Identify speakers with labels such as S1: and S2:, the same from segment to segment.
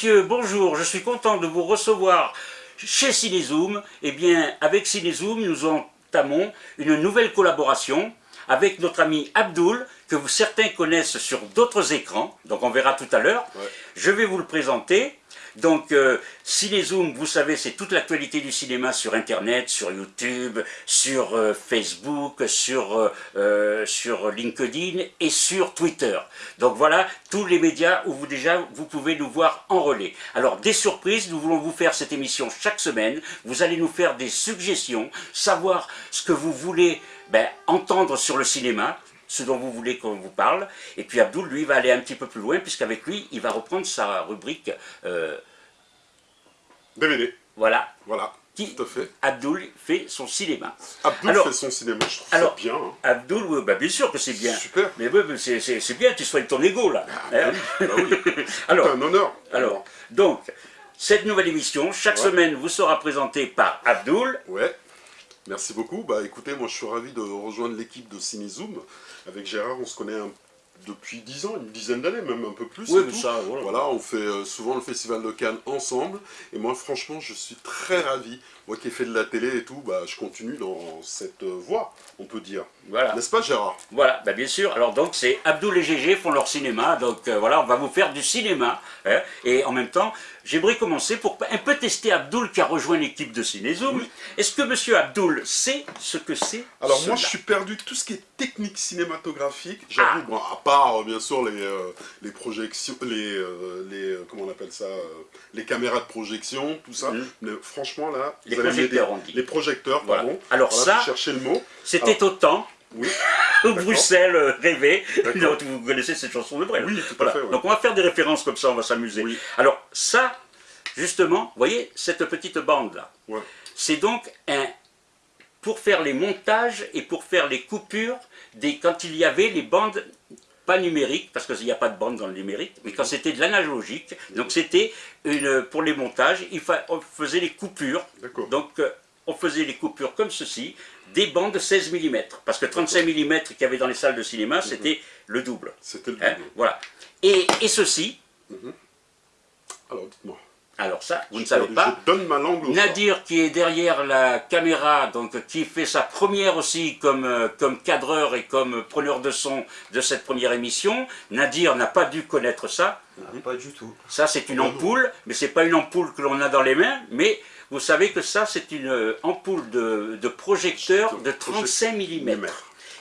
S1: Messieurs, bonjour, je suis content de vous recevoir chez Cinezoom. Eh bien, avec Cinezoom, nous entamons une nouvelle collaboration avec notre ami Abdul, que certains connaissent sur d'autres écrans, donc on verra tout à l'heure. Je vais vous le présenter. Donc, euh, vous savez, c'est toute l'actualité du cinéma sur Internet, sur YouTube, sur euh, Facebook, sur, euh, euh, sur LinkedIn et sur Twitter. Donc voilà, tous les médias où vous déjà, vous pouvez nous voir en relais. Alors, des surprises, nous voulons vous faire cette émission chaque semaine. Vous allez nous faire des suggestions, savoir ce que vous voulez ben, entendre sur le cinéma, ce dont vous voulez qu'on vous parle. Et puis Abdul, lui, va aller un petit peu plus loin, puisqu'avec lui, il va reprendre sa rubrique euh,
S2: DVD.
S1: Voilà.
S2: Voilà,
S1: Qui,
S2: tout à fait.
S1: Abdul fait son cinéma.
S2: Abdul
S1: Alors-
S2: fait son cinéma, je trouve
S1: alors-
S2: ça bien. hein.
S1: Abdul, oui, bah bien sûr que c'est bien.
S2: Super.
S1: Mais c'est- bien, tu soignes ton ego là. Hein
S2: Bah oui,
S1: Alors,
S2: c'est un honneur.
S1: alors, donc, cette nouvelle émission, chaque
S2: Ouais.
S1: semaine, vous sera présentée par Abdul.
S2: Ouais. Merci beaucoup. Bah écoutez, moi je suis ravi de rejoindre l'équipe de CineZoom. Avec Gérard, on se connaît un- depuis 10 ans, une dizaine d'années, même un peu plus.
S1: Oui,
S2: et
S1: mais
S2: tout.
S1: ça, voilà.
S2: Voilà, on fait euh, souvent le Festival de Cannes ensemble. Et moi, franchement, je suis très ravi. Moi qui ai fait de la télé et tout, bah, je continue dans cette euh, voie, on peut dire.
S1: Voilà.
S2: N'est-ce pas, Gérard?
S1: Voilà, bah bien sûr. Alors donc c'est Abdul et GG font leur cinéma, donc euh, voilà, on va vous faire du cinéma. hein. et en même temps, j'aimerais commencer pour un peu tester Abdul qui a rejoint l'équipe de Cinézoom. Est-ce que Monsieur Abdul sait ce que c'est
S2: Alors moi, je suis perdu de tout ce qui est technique cinématographique. J'avoue, bon, à part euh, bien sûr les, euh, les projections, les, euh, les comment on appelle ça, les caméras de projection, tout ça.
S1: Mhm.
S2: Mais franchement là,
S1: Les
S2: vous allez
S1: projecteurs, on dit.
S2: Les projecteurs,
S1: Voilà.
S2: pardon.
S1: Alors
S2: Voilà,
S1: ça-
S2: je cherchais le mot.
S1: C'était au temps
S2: Oui.
S1: Bruxelles euh. Donc, vous connaissez cette chanson de Brel.
S2: Oui, tout à
S1: Voilà.
S2: fait, ouais.
S1: Donc on va faire des références comme ça, on va s'amuser.
S2: Oui.
S1: Alors ça, justement, vous voyez cette petite bande là.
S2: Ouais.
S1: C'est donc un pour faire les montages et pour faire les coupures des quand il y avait les bandes pas numériques parce qu'il n'y a pas de bande dans le numérique, mais quand c'était de l'analogique, donc c'était pour les montages, il fa- on faisait les coupures.
S2: D'accord.
S1: Donc euh, on faisait les coupures comme ceci, des bandes de 16 mm parce que 35 mm qu'il y avait dans les salles de cinéma, c'était le double.
S2: C'était le
S1: Hein,
S2: double.
S1: voilà. Et, et ceci,
S2: Alors dites-moi.
S1: alors ça, vous ne
S2: Je-
S1: savez pas,
S2: Je donne ma langue.
S1: Nadir qui est derrière la caméra, donc qui fait sa première aussi comme, euh, comme cadreur et comme preneur de son de cette première émission. Nadir n'a pas dû connaître ça.
S3: Ah, pas du tout.
S1: Ça c'est une ampoule, mais c'est pas une ampoule que l'on a dans les mains, mais vous savez que ça c'est une euh, ampoule de, de projecteur de 35 mm.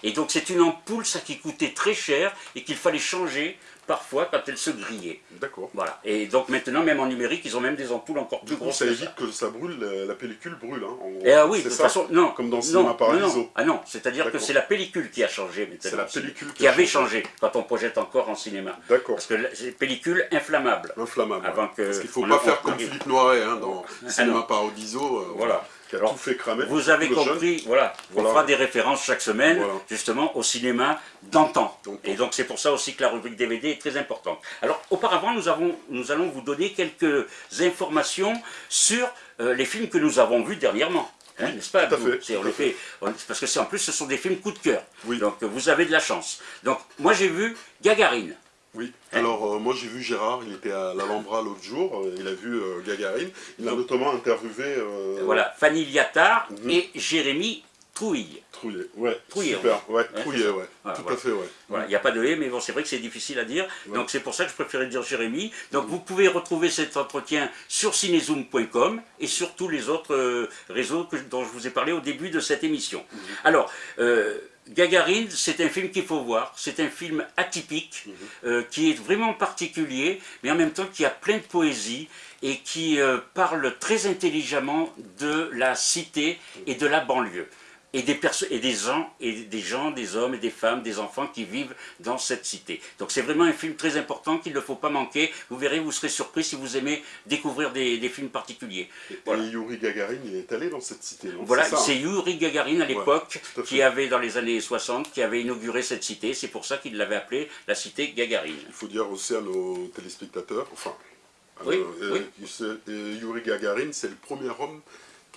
S1: Et donc c'est une ampoule ça qui coûtait très cher et qu'il fallait changer parfois quand elle se grillait.
S2: D'accord.
S1: Voilà. Et donc maintenant même en numérique ils ont même des ampoules encore plus
S2: Du coup,
S1: grosses
S2: ça évite que ça brûle, la, la pellicule brûle. Hein, en.
S1: Et ah oui, de toute façon, non.
S2: Comme dans Cinéma Paradiso.
S1: non. Ah non, c'est-à-dire que c'est la pellicule qui a changé maintenant.
S2: C'est la pellicule qui
S1: avait
S2: changé.
S1: changé quand on projette encore en cinéma.
S2: D'accord.
S1: Parce que c'est pellicule inflammable.
S2: Inflammable.
S1: Avant
S2: ouais.
S1: que
S2: Parce qu'il faut
S1: on
S2: pas faire comme. Philippe Noiret hein, dans
S1: Ah
S2: Cinéma. Paradiso. euh,
S1: Voilà.
S2: Qui a
S1: Alors,
S2: tout fait cramer.
S1: Vous avez
S2: jeune.
S1: compris, voilà,
S2: Voilà.
S1: on fera des références chaque semaine,
S2: Voilà.
S1: justement, au cinéma d'antan. Et donc c'est pour ça aussi que la rubrique DVD est très importante. Alors auparavant, nous, avons, nous allons vous donner quelques informations sur euh, les films que nous avons vus dernièrement. Hein, N'est-ce pas
S2: tout à fait, tout à
S1: Parce que c'est en plus, ce sont des films coup de cœur.
S2: Oui.
S1: Donc vous avez de la chance. Donc moi j'ai vu Gagarine.
S2: Oui,
S1: Hein
S2: alors euh, moi j'ai vu Gérard, il était à l'Alhambra l'autre jour, euh, il a vu euh, Gagarine, il a notamment interviewé
S1: Voilà, Fanny Liattard
S2: Mhm.
S1: et Jérémy Trouille.
S2: Trouillet. Ouais,
S1: Trouillet,
S2: super, ouais,
S1: Ouais,
S2: Trouillet, ouais,
S1: Voilà,
S2: tout
S1: voilà.
S2: à fait, ouais.
S1: Voilà, il n'y a pas de et, mais bon, c'est vrai que c'est difficile à dire.
S2: Ouais.
S1: Donc c'est pour ça que je préférais dire Jérémy. Donc vous pouvez retrouver cet entretien sur cinezoom.com et sur tous les autres réseaux que- dont je vous ai parlé au début de cette émission.
S2: Mhm.
S1: Alors, Gagarine, c'est un film qu'il faut voir. C'est un film atypique,
S2: Mhm.
S1: euh, qui est vraiment particulier, mais en même temps qui a plein de poésie et qui euh, parle très intelligemment de la cité et de la banlieue. Et des, et des gens, et des gens, des hommes et des femmes, des enfants qui vivent dans cette cité. Donc c'est vraiment un film très important qu'il ne faut pas manquer. Vous verrez, vous serez surpris si vous aimez découvrir des, des films particuliers. Voilà.
S2: Et Yuri Gagarin, il est allé dans cette cité, non?
S1: Voilà,
S2: C'est ça,
S1: c'est
S2: hein
S1: Yuri Gagarin à l'époque qui avait dans les années 60, qui avait inauguré cette cité. C'est pour ça qu'il l'avait appelée la cité Gagarine.
S2: Il faut dire aussi à nos téléspectateurs, enfin,
S1: Oui,
S2: euh, euh, Yuri Gagarin, c'est le premier homme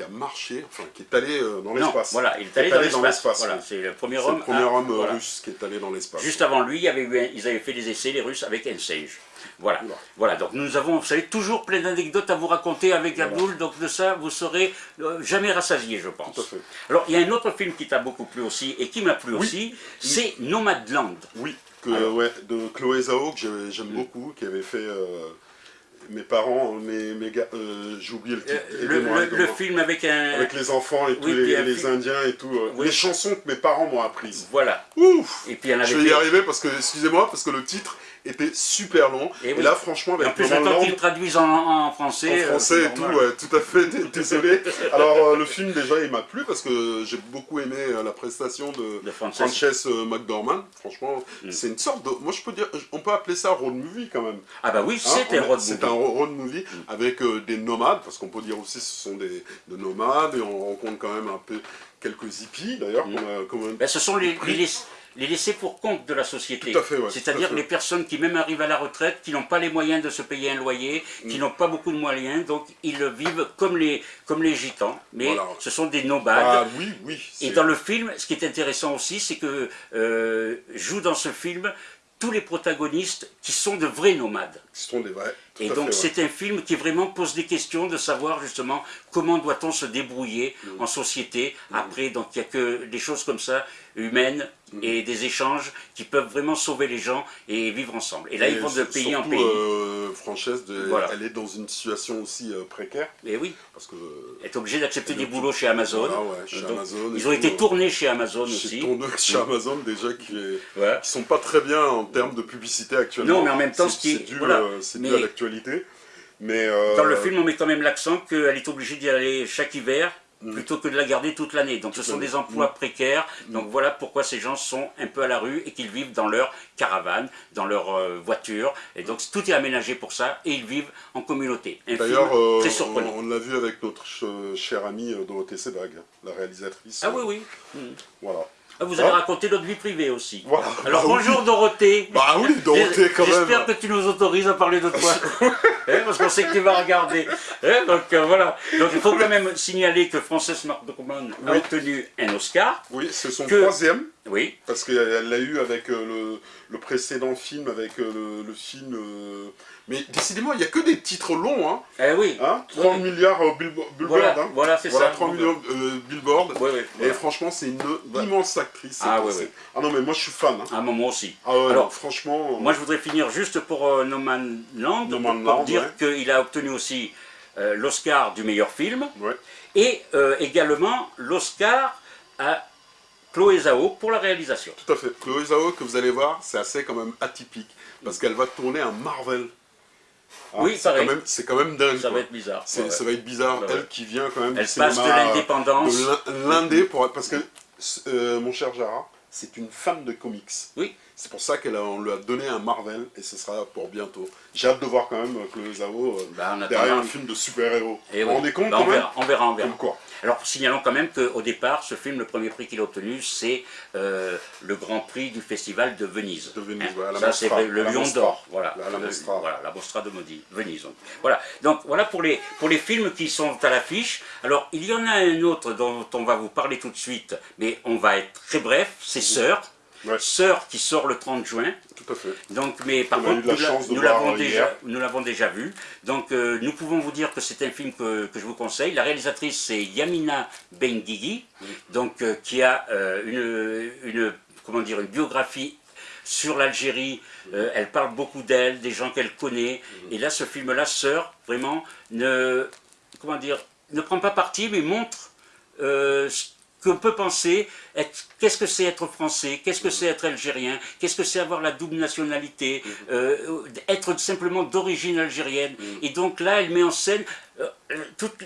S2: qui a marché, enfin qui est allé euh, dans l'espace.
S1: voilà, il est allé dans l'espace. Voilà,
S2: oui.
S1: c'est le premier homme.
S2: le premier
S1: à-
S2: homme euh,
S1: voilà.
S2: russe qui est allé dans l'espace.
S1: Juste avant lui, il y avait eu un- ils avaient fait des essais, les Russes, avec Enseige. Voilà. voilà, donc nous avons, vous savez, toujours plein d'anecdotes à vous raconter avec Abdul, donc de ça, vous serez euh, jamais rassasié, je pense.
S2: Tout à fait.
S1: Alors, il y a un autre film qui t'a beaucoup plu aussi, et qui m'a plu aussi, c'est Nomadland.
S2: Oui, que, ouais, de Chloé Zhao, que j'aime mm. beaucoup, qui avait fait... Euh, mes parents, mes, mes gars, euh, j'ai oublié le titre.
S1: Euh, le, film avec un...
S2: Avec les enfants et tous les, Indiens et tout. Euh, les chansons que mes parents m'ont apprises.
S1: Voilà.
S2: Ouf et puis, Je vais y arriver parce que, excusez-moi, parce que le titre était super long. Et, là, franchement, avec
S1: en plus, j'attends qu'ils traduisent en, français.
S2: En français et tout, ouais, tout à fait, désolé. Alors, euh, le film, déjà, il m'a plu parce que j'ai beaucoup aimé euh, la prestation de, de Frances euh, McDormand. Franchement, mm. c'est une sorte de... Moi, je peux dire, on peut appeler ça road movie quand même.
S1: Ah bah oui, hein, c'est un road movie.
S2: C'est un road movie mm. avec des nomades, parce qu'on peut dire aussi ce sont des, nomades, et on rencontre quand même un peu quelques hippies, d'ailleurs.
S1: Mm. Ben, ce sont les, les les laisser pour compte de la société. C'est-à-dire les personnes qui même arrivent à la retraite, qui n'ont pas les moyens de se payer un loyer, qui mm. n'ont pas beaucoup de moyens, donc ils vivent comme les, comme les gitans, mais ce sont des nomades.
S2: Ah, oui, oui,
S1: Et dans le film, ce qui est intéressant aussi, c'est que euh, joue dans ce film tous les protagonistes qui sont de vrais nomades.
S2: Qui sont des vrais.
S1: Et donc c'est un film qui vraiment pose des questions de savoir justement comment doit-on se débrouiller mm. en société mm. après. Donc il n'y a que des choses comme ça, humaines, mm. et des échanges qui peuvent vraiment sauver les gens et vivre ensemble. Et là, ils vont de pays en pays.
S2: Euh, Française, elle est dans une situation aussi euh, précaire.
S1: Et oui.
S2: Parce que,
S1: elle est obligée d'accepter des boulots chez Amazon.
S2: chez Amazon
S1: ils ont été tournés chez Amazon aussi.
S2: Tournés chez Amazon déjà qui ne sont pas très bien en termes de publicité actuellement.
S1: Non, mais en même temps,
S2: c'est dû, euh, dû, à l'actualité. Mais
S1: Dans le film, on met quand même l'accent qu'elle est obligée d'y aller chaque hiver Mm. Plutôt que de la garder toute l'année. Donc ce sont des emplois mm. précaires, mm. donc voilà pourquoi ces gens sont un peu à la rue et qu'ils vivent dans leur caravane, dans leur euh, voiture, et donc tout est aménagé pour ça, et ils vivent en communauté.
S2: D'ailleurs, euh, on, l'a vu avec notre chère amie euh, Dorothée Sebag, la réalisatrice.
S1: Ah oui, oui.
S2: Voilà.
S1: Ah, vous avez raconté notre vie privée aussi.
S2: Voilà.
S1: Alors bah bonjour Dorothée.
S2: Bah oui, Dorothée quand même.
S1: J'espère que tu nous autorises à parler de toi. Hein, parce qu'on sait que tu vas regarder. Hein, donc euh, voilà. Donc il faut quand même signaler que Frances McDormand a obtenu un Oscar.
S2: Oui, c'est son troisième.
S1: Oui.
S2: Parce qu'elle l'a eu avec euh, le, précédent film, avec euh, le, film... Mais décidément, il n'y a que des titres longs. Hein.
S1: Eh oui.
S2: Hein 30 milliards Billboard.
S1: Voilà,
S2: hein.
S1: voilà c'est ça.
S2: 30 millions Billboard. Et franchement, c'est une immense actrice.
S1: Ah oui, oui.
S2: Ah non, mais moi je suis fan. Hein.
S1: Ah, moi aussi.
S2: Ah Alors, franchement...
S1: Moi je voudrais finir juste pour No Man Land, pour, dire qu'il a obtenu aussi l'Oscar du meilleur film. Et également l'Oscar à Chloé Zhao pour la réalisation.
S2: Tout à fait. Chloé Zhao, que vous allez voir, c'est assez quand même atypique. Parce qu'elle va tourner un Marvel.
S1: Ah, oui, c'est quand,
S2: même, dingue.
S1: Ça va être bizarre.
S2: Ça va être bizarre. Elle qui vient quand même
S1: Elle passe de l'indépendance.
S2: L'indé, parce que, euh, mon cher Jara, c'est une fan de comics.
S1: Oui.
S2: C'est pour ça qu'on lui a donné un Marvel, et ce sera pour bientôt. J'ai hâte de voir quand même Chloé Zhao euh, bah, derrière un film de super-héros.
S1: Eh on est compte
S2: bah,
S1: on, verra, on verra, on
S2: verra. quoi
S1: alors, signalons quand même qu'au départ, ce film, le premier prix qu'il a obtenu, c'est euh, le Grand Prix du Festival de Venise.
S2: De Venise, voilà.
S1: Ça, c'est le Lion d'Or.
S2: Voilà, la, Mostra.
S1: voilà, la Mostra de Maudit, Venise. Voilà, donc voilà pour les, pour les films qui sont à l'affiche. Alors, il y en a un autre dont on va vous parler tout de suite, mais on va être très bref, c'est Sœur. Sœur qui sort le 30 juin.
S2: Tout à fait.
S1: Donc, mais par contre, nous l'avons déjà, nous déjà vu. Donc, euh, nous pouvons vous dire que c'est un film que, je vous conseille. La réalisatrice, c'est Yamina Benguigui, donc euh, qui a euh, une, une, comment dire, une biographie sur l'Algérie. elle parle beaucoup d'elle, des gens qu'elle connaît. Et là, ce film-là, Sœur, vraiment, ne, comment dire, ne prend pas parti, mais montre qu'on peut penser, qu'est-ce que c'est être français, qu'est-ce que c'est être algérien, qu'est-ce que c'est avoir la double nationalité, euh, être simplement d'origine algérienne. Et donc là, elle met en scène euh,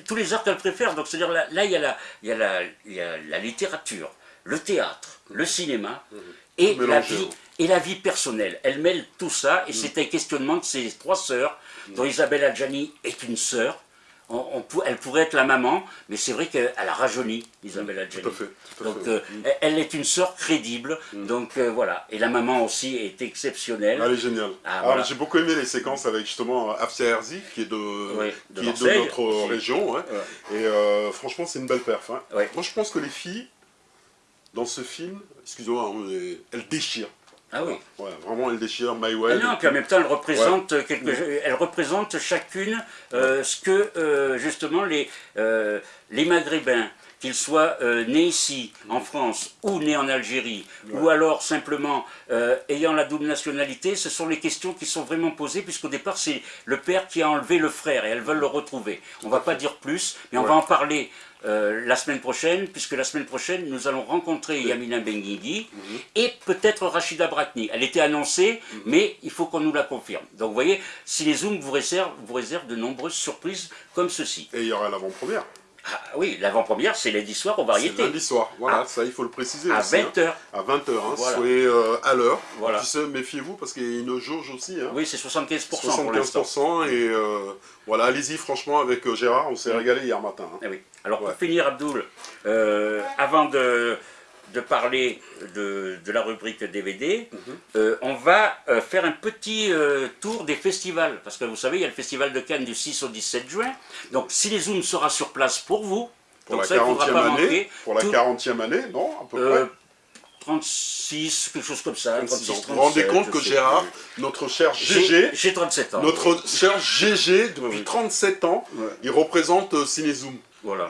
S1: tous les arts qu'elle préfère. Donc c'est-à-dire là, là, il, y a la, il, y a la, il y a la littérature, le théâtre, le cinéma, et la, vie, et la vie personnelle. Elle mêle tout ça, et c'est un questionnement de ces trois sœurs, dont Isabelle Adjani est une sœur, elle pourrait être la maman, mais c'est vrai qu'elle a rajeuni, Isabelle Adjani.
S2: Tout à fait.
S1: donc, euh, elle est une sœur crédible, mm. donc euh, voilà. Et la maman aussi est exceptionnelle.
S2: Elle est géniale. Ah, J'ai beaucoup aimé les séquences avec justement Afsia Herzi, qui est de, qui est de notre région. Et euh, franchement, c'est une belle perf. Hein. Moi, je pense que les filles, dans ce film, excusez-moi, hein, elles déchirent.
S1: Ah oui.
S2: Ouais, vraiment, elle déchire My Way.
S1: Ah non, puis en même temps, elle représente, quelque, elle représente chacune ce que, justement, les, les Maghrébins, qu'ils soient euh, nés ici, en France, ou nés en Algérie, ou alors simplement euh, ayant la double nationalité, ce sont les questions qui sont vraiment posées, puisqu'au départ, c'est le père qui a enlevé le frère, et elles veulent le retrouver. On ne va pas dire plus, mais on va en parler euh, la semaine prochaine, puisque la semaine prochaine, nous allons rencontrer Yamina Benguigui mhm. et peut-être Rachida Brakni. Elle était annoncée, mhm. mais il faut qu'on nous la confirme. Donc vous voyez, si les Zooms vous réservent, vous réservent de nombreuses surprises comme ceci.
S2: Et il y aura l'avant-première.
S1: Ah, oui, l'avant-première, c'est lundi soir au variété.
S2: lundi soir, voilà, ah. ça il faut le préciser.
S1: À 20h. Hein.
S2: À 20h, hein, soyez euh, à l'heure. Voilà. méfiez-vous parce qu'il y a une jauge aussi. Hein.
S1: Oui, c'est 75%,
S2: 75% et euh, voilà, allez-y franchement avec euh, Gérard, on s'est régalé hier matin.
S1: Eh oui. Alors pour finir, Abdoul, avant de de parler de, la rubrique DVD, mhm. euh, on va euh, faire un petit euh, tour des festivals. Parce que vous savez, il y a le festival de Cannes du 6 au 17 juin. Donc si les Zooms sera sur place pour vous,
S2: pour la 40e année, pour la 40e année, non à peu près
S1: 36, quelque chose comme ça. 36,
S2: vous vous rendez compte que Gérard, notre cher GG,
S1: j'ai 37 ans.
S2: Notre cher GG, depuis 37 ans, il représente Cinézoom.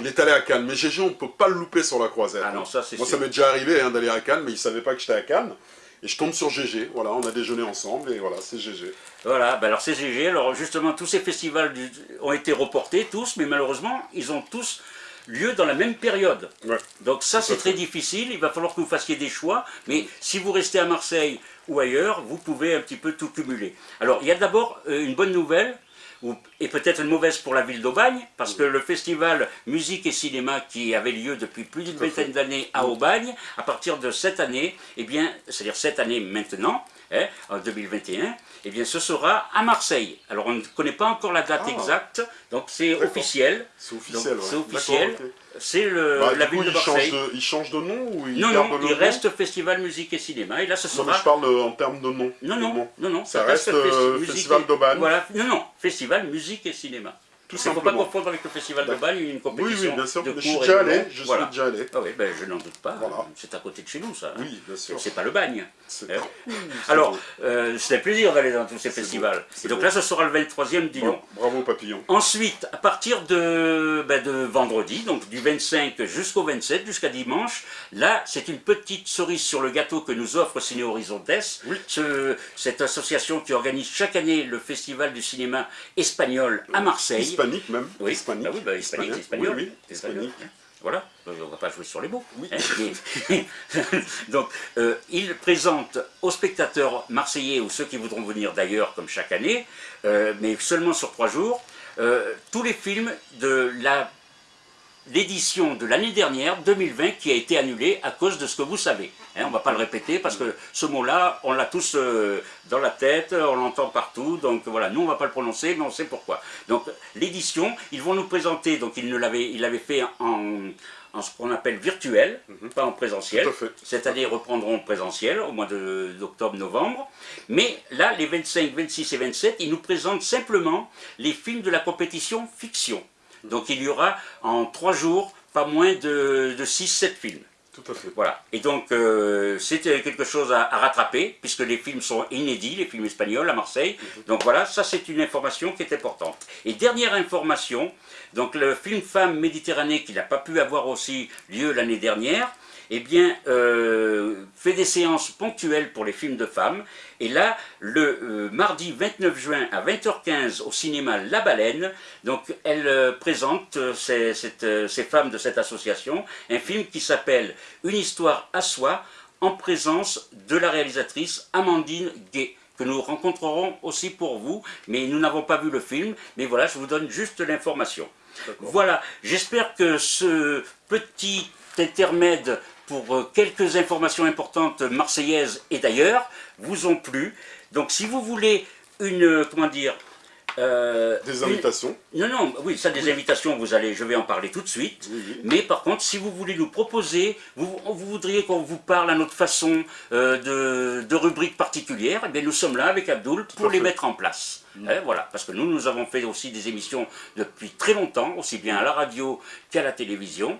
S2: Il est allé à Cannes, mais GG, on ne peut pas le louper sur la croisette.
S1: Ah non, ça
S2: Moi, ça m'est déjà arrivé hein, d'aller à Cannes, mais il ne savait pas que j'étais à Cannes. Et je tombe sur GG, voilà, on a déjeuné ensemble, et voilà, c'est GG.
S1: Voilà, ben alors c'est GG, alors justement, tous ces festivals ont été reportés, tous, mais malheureusement, ils ont tous lieu dans la même période. Donc ça, c'est très difficile, il va falloir que vous fassiez des choix, mais si vous restez à Marseille ou ailleurs, vous pouvez un petit peu tout cumuler. Alors, il y a d'abord euh, une bonne nouvelle, et peut-être une mauvaise pour la ville d'Aubagne, parce que le festival musique et cinéma qui avait lieu depuis plus d'une vingtaine d'années à Aubagne, à partir de cette année, eh bien, c'est-à-dire cette année maintenant, hein, en 2021, eh bien, ce sera à Marseille. Alors, on ne connaît pas encore la date ah. exacte, donc c'est officiel.
S2: C'est officiel,
S1: C'est officiel. C'est bah, la ville de Marseille.
S2: il change de nom ou il
S1: Non, non, il reste Festival Musique et Cinéma. Et là, ce sera...
S2: Non, mais je parle euh, en termes de nom.
S1: Non, non, non, non,
S2: ça, reste, euh, Festival d'Aubagne.
S1: Voilà, non, non, Festival Musique et Cinéma. Il ne faut pas confondre avec le Festival de Bagne, une compétition
S2: Oui, oui, bien sûr,
S1: de
S2: je suis déjà allé, je suis déjà allé.
S1: Ah oui, ben, je n'en doute pas, c'est à côté de chez nous ça.
S2: Oui, bien sûr.
S1: C'est pas le Bagne. Hein Alors, euh, c'est un plaisir d'aller dans tous ces festivals. Et donc là, ce sera le 23e Dion.
S2: bravo Papillon.
S1: Ensuite, à partir de, ben, de vendredi, donc du 25 jusqu'au 27, jusqu'à dimanche, là, c'est une petite cerise sur le gâteau que nous offre Ciné Horizontes, ce, cette association qui organise chaque année le festival du cinéma espagnol à Marseille
S2: hispanique même.
S1: Oui, hispanique. Ah oui, bah, hispanique, espagnol. Oui, oui, hispanique. Voilà, on ne va pas jouer sur les mots. Oui. Donc, euh, il présente aux spectateurs marseillais ou ceux qui voudront venir d'ailleurs, comme chaque année, euh, mais seulement sur trois jours, euh, tous les films de la l'édition de l'année dernière, 2020, qui a été annulée à cause de ce que vous savez. Hein, on ne va pas le répéter parce que ce mot-là, on l'a tous euh, dans la tête, on l'entend partout, donc voilà, nous on ne va pas le prononcer, mais on sait pourquoi. Donc l'édition, ils vont nous présenter, donc ils l'avaient fait en, en ce qu'on appelle virtuel, mhm. pas en présentiel. Cette année, ils reprendront présentiel au mois d'octobre-novembre. Mais là, les 25, 26 et 27, ils nous présentent simplement les films de la compétition fiction. Donc il y aura en trois jours pas moins de, de 6-7 films.
S2: Tout à fait.
S1: Voilà. Et donc, euh, c'était quelque chose à, rattraper, puisque les films sont inédits, les films espagnols à Marseille. Mhm. Donc voilà, ça c'est une information qui est importante. Et dernière information, donc le film Femme Méditerranée, qui n'a pas pu avoir aussi lieu l'année dernière, eh bien, euh, fait des séances ponctuelles pour les films de femmes. Et là, le euh, mardi 29 juin à 20h15 au cinéma La Baleine, donc elle euh, présente ces, ces, femmes de cette association un film qui s'appelle Une histoire à soi en présence de la réalisatrice Amandine Gay que nous rencontrerons aussi pour vous, mais nous n'avons pas vu le film, mais voilà, je vous donne juste l'information. Voilà, j'espère que ce petit intermède pour euh, quelques informations importantes marseillaises et d'ailleurs, vous ont plu. Donc si vous voulez une, euh, comment dire...
S2: Euh, des invitations
S1: Non, non, oui, ça des invitations, vous allez, je vais en parler tout de suite. Mais par contre, si vous voulez nous proposer, vous, vous voudriez qu'on vous parle à notre façon de, de rubriques particulières, eh bien nous sommes là avec Abdoul pour les mettre en place. Mm. Hein, voilà, parce que nous, nous avons fait aussi des émissions depuis très longtemps, aussi bien à la radio qu'à la télévision.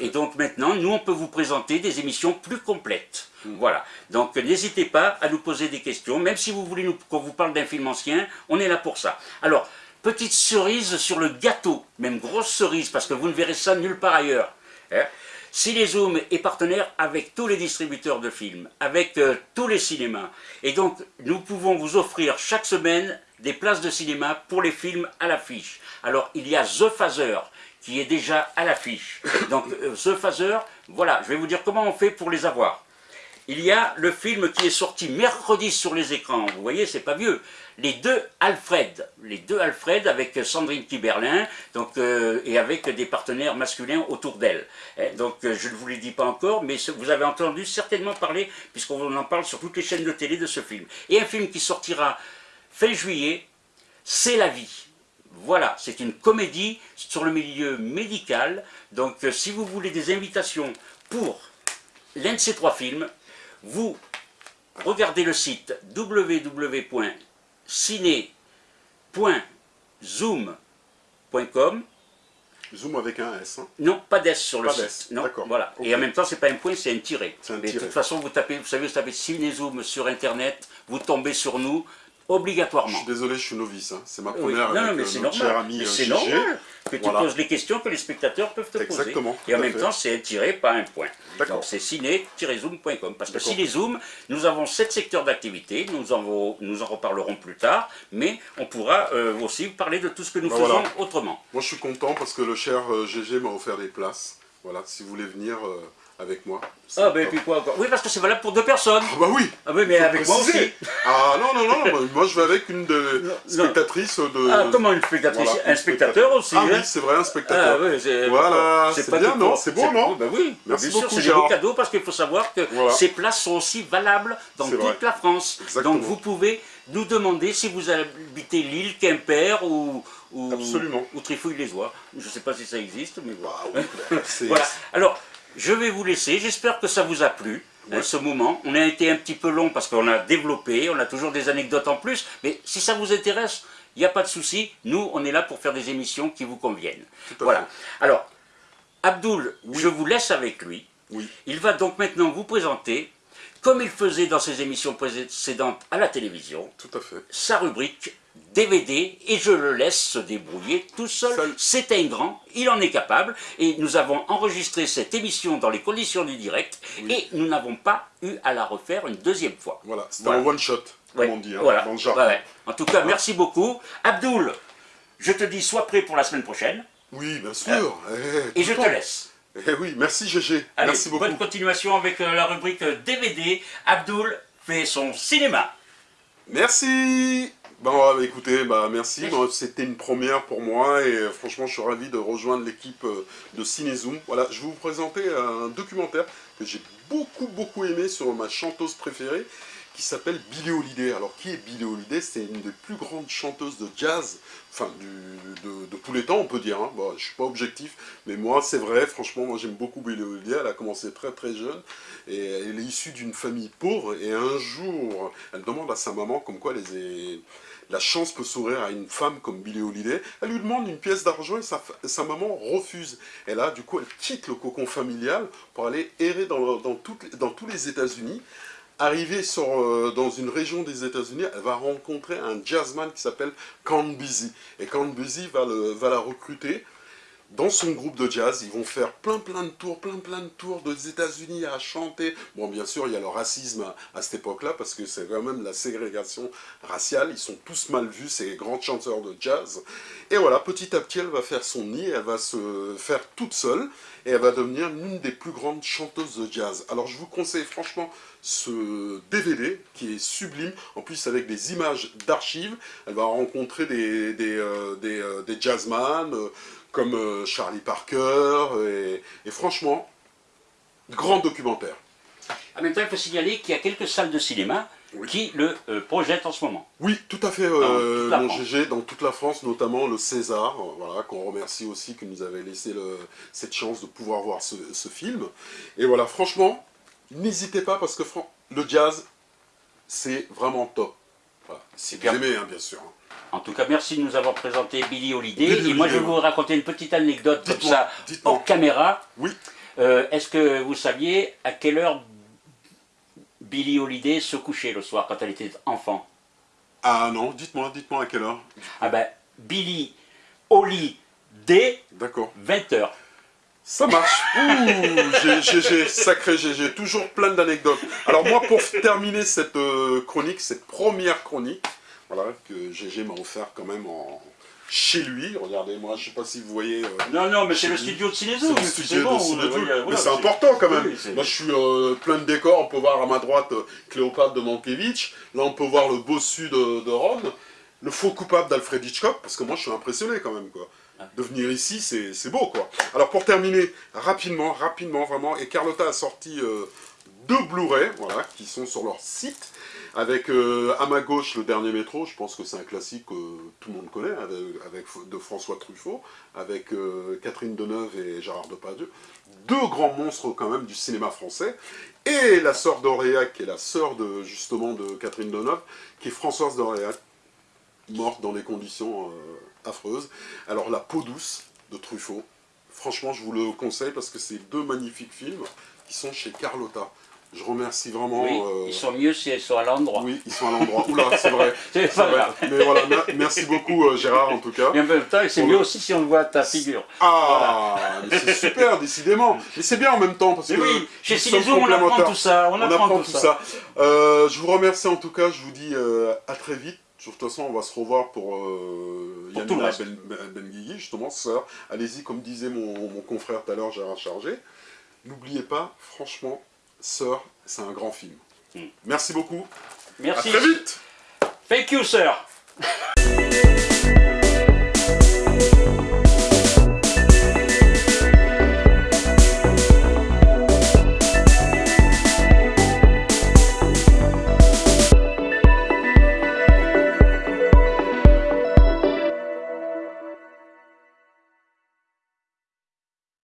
S1: Et donc maintenant, nous, on peut vous présenter des émissions plus complètes. Mm. Voilà. Donc n'hésitez pas à nous poser des questions, même si vous voulez qu'on vous parle d'un film ancien, on est là pour ça. Alors, petite cerise sur le gâteau, même grosse cerise, parce que vous ne verrez ça nulle part ailleurs. Hein. Cinézoom est partenaire avec tous les distributeurs de films, avec euh, tous les cinémas. Et donc, nous pouvons vous offrir chaque semaine des places de cinéma pour les films à l'affiche. Alors, il y a The Phaser, qui est déjà à l'affiche. Donc, euh, The Phaser, voilà, je vais vous dire comment on fait pour les avoir. Il y a le film qui est sorti mercredi sur les écrans, vous voyez, c'est pas vieux. Les deux Alfred, les deux Alfred avec Sandrine Kiberlin, donc, euh, et avec des partenaires masculins autour d'elle. Eh, donc euh, je ne vous l'ai dit pas encore, mais vous avez entendu certainement parler, puisqu'on en parle sur toutes les chaînes de télé de ce film. Et un film qui sortira fin juillet, C'est la vie. Voilà, c'est une comédie sur le milieu médical. Donc euh, si vous voulez des invitations pour l'un de ces trois films, vous regardez le site www.ciné.zoom.com
S2: Zoom avec un S. Hein.
S1: Non, pas d'S sur le site. Non, voilà. Et en même temps, c'est pas un point, c'est un tiré. Mais de toute façon, vous tapez, vous savez, vous tapez Cinézoom sur Internet, vous tombez sur nous, obligatoirement. Je
S2: suis désolé, je suis novice, hein. c'est ma première
S1: non, avec
S2: mais
S1: euh, notre cher ami C'est euh, normal que tu poses les questions que les spectateurs peuvent te
S2: Exactement,
S1: poser. Et en même temps, c'est tiré, pas un point. Donc c'est ciné-zoom.com. Parce que Ciné-Zoom, nous avons sept secteurs d'activité, nous, en, nous en reparlerons plus tard, mais on pourra euh, aussi parler de tout ce que nous bah, faisons autrement.
S2: Moi je suis content parce que le cher GG m'a offert des places. Voilà, si vous voulez venir avec moi.
S1: Ah, ben et puis quoi encore? Oui, parce que c'est valable pour deux personnes.
S2: Ah, bah oui
S1: Ah, oui, mais avec moi aussi.
S2: Ah, non, non, non, moi je vais avec une de spectatrices de.
S1: Ah, comment une spectatrice Un spectateur aussi.
S2: Ah, oui, hein. c'est vrai, un spectateur. Ah, oui, voilà, c'est bien, non C'est bon, non
S1: Ben oui, merci bien sûr, c'est des beaux cadeaux parce qu'il faut savoir que ces places sont aussi valables dans toute la France. Donc vous pouvez nous demander si vous habitez Lille, Quimper ou. Ou,
S2: Absolument.
S1: ou Trifouille-les-Oies. Je ne sais pas si ça existe, mais voilà. Bah voilà. Alors, je vais vous laisser, j'espère que ça vous a plu. à ce moment. On a été un petit peu long parce qu'on a développé, on a toujours des anecdotes en plus, mais si ça vous intéresse, il n'y a pas de souci, nous on est là pour faire des émissions qui vous conviennent. Voilà. Alors, Abdoul, je vous laisse avec lui.
S2: Oui.
S1: Il va donc maintenant vous présenter, comme il faisait dans ses émissions précédentes à la télévision,
S2: Tout à fait.
S1: sa rubrique DVD et je le laisse se débrouiller tout seul. C'est un grand, il en est capable et nous avons enregistré cette émission dans les conditions du direct et nous n'avons pas eu à la refaire une deuxième fois.
S2: Voilà, c'était un one shot, comme on dit, hein,
S1: voilà. En tout cas, merci beaucoup. Abdoul, je te dis sois prêt pour la semaine prochaine.
S2: Oui, bien sûr.
S1: Eh, et je te laisse.
S2: Eh oui, merci GG. merci beaucoup.
S1: bonne continuation avec euh, la rubrique DVD. Abdoul fait son cinéma.
S2: Merci Bon, écoutez, bah, merci. C'était une première pour moi et euh, franchement, je suis ravi de rejoindre l'équipe euh, de Cinezoom. Voilà, je vais vous présenter un documentaire que j'ai beaucoup, beaucoup aimé sur ma chanteuse préférée qui s'appelle Billie Holiday. Alors, qui est Billie Holiday? C'est une des plus grandes chanteuses de jazz, enfin, de, tous les temps, on peut dire. Hein. Bon, je suis pas objectif, mais moi, c'est vrai, franchement, moi, j'aime beaucoup Billie Holiday. Elle a commencé très, très jeune, et elle est issue d'une famille pauvre, et un jour, elle demande à sa maman comme quoi les, la chance peut sourire à une femme comme Billie Holiday. Elle lui demande une pièce d'argent et sa, maman refuse. Et là, du coup, elle quitte le cocon familial pour aller errer dans, dans, tous les États-Unis. Arrivée euh, dans une région des États-Unis, elle va rencontrer un jazzman qui s'appelle Count Busy. Et Count Busy va la recruter dans son groupe de jazz, ils vont faire plein plein de tours, plein plein de tours des États-Unis à chanter. Bon, bien sûr, il y a le racisme à, cette époque-là, parce que c'est quand même la ségrégation raciale. Ils sont tous mal vus, ces grands chanteurs de jazz. Et voilà, petit à petit, elle va faire son nid, elle va se faire toute seule, et elle va devenir l'une des plus grandes chanteuses de jazz. Alors, je vous conseille franchement ce DVD, qui est sublime, en plus avec des images d'archives. Elle va rencontrer des, des, euh, des, euh, des jazzman, euh, comme Charlie Parker, et, franchement, grand documentaire.
S1: En même temps, il faut signaler qu'il y a quelques salles de cinéma qui le projettent en ce moment.
S2: Oui, tout à fait, mon GG, dans toute la France, notamment le César, voilà, qu'on remercie aussi, qui nous avait laissé cette chance de pouvoir voir ce, film. Et voilà, franchement, n'hésitez pas, parce que le jazz, c'est vraiment top. Si vous aimez, hein, bien sûr. Hein.
S1: En tout cas, merci de nous avoir présenté Billy Holiday. et moi, je vais vous raconter une petite anecdote comme ça, hors caméra.
S2: Oui.
S1: Euh, est-ce que vous saviez à quelle heure Billy Holiday se couchait le soir quand elle était enfant?
S2: Ah non, dites-moi, dites-moi à quelle heure
S1: Ah ben, Billy Holiday,
S2: D'accord.
S1: 20h.
S2: Ça marche. Ouh, j'ai sacré, j'ai toujours plein d'anecdotes. Alors moi, pour terminer cette euh, chronique, cette première chronique, voilà, que GG m'a offert quand même en, chez lui. Regardez, moi, je sais pas si vous voyez. Euh,
S1: non, non, mais c'est le studio de Cinézo. C'est le studio de Cinézo.
S2: mais c'est important quand même. moi, je suis euh, plein de décors. On peut voir à ma droite Cléopâtre de Mankiewicz. Là, on peut voir le bossu de, de Rome. Le faux coupable d'Alfred Hitchcock, parce que moi, je suis impressionné quand même, quoi de venir ici, c'est beau quoi. Alors pour terminer, rapidement, rapidement vraiment, et Carlotta a sorti euh, deux Blu-ray, voilà, qui sont sur leur site, avec euh, à ma gauche le dernier métro, je pense que c'est un classique que tout le monde connaît, avec, de François Truffaut, avec euh, Catherine Deneuve et Gérard Depardieu, deux grands monstres quand même du cinéma français, et la sœur d'Auréac, qui est la sœur de, justement de Catherine Deneuve, qui est Françoise d'Auréac, morte dans des conditions affreuse. Alors La peau douce de Truffaut, franchement je vous le conseille parce que c'est deux magnifiques films qui sont chez Carlotta. Je remercie vraiment...
S1: Oui, euh, ils sont mieux si ils sont à l'endroit.
S2: Oui, ils sont à l'endroit. Oula, c'est vrai. c'est vrai. Mais voilà, merci beaucoup euh, Gérard en tout cas.
S1: Et en même temps, c'est mieux aussi si on voit ta figure.
S2: Ah, c'est super, décidément. Mais c'est bien en même temps parce que...
S1: Oui, chez Cinézo, on apprend tout ça. On, apprend, tout, ça.
S2: Euh, je vous remercie en tout cas, je vous dis à très vite. De toute façon, on va se revoir pour, euh, Yannick ben, justement, sœur. Allez-y, comme disait mon, confrère tout à l'heure, Gérard Chargé. N'oubliez pas, franchement, Sœur, c'est un grand film. Hmm. Merci beaucoup.
S1: Merci.
S2: À très vite.
S1: Thank you, sir.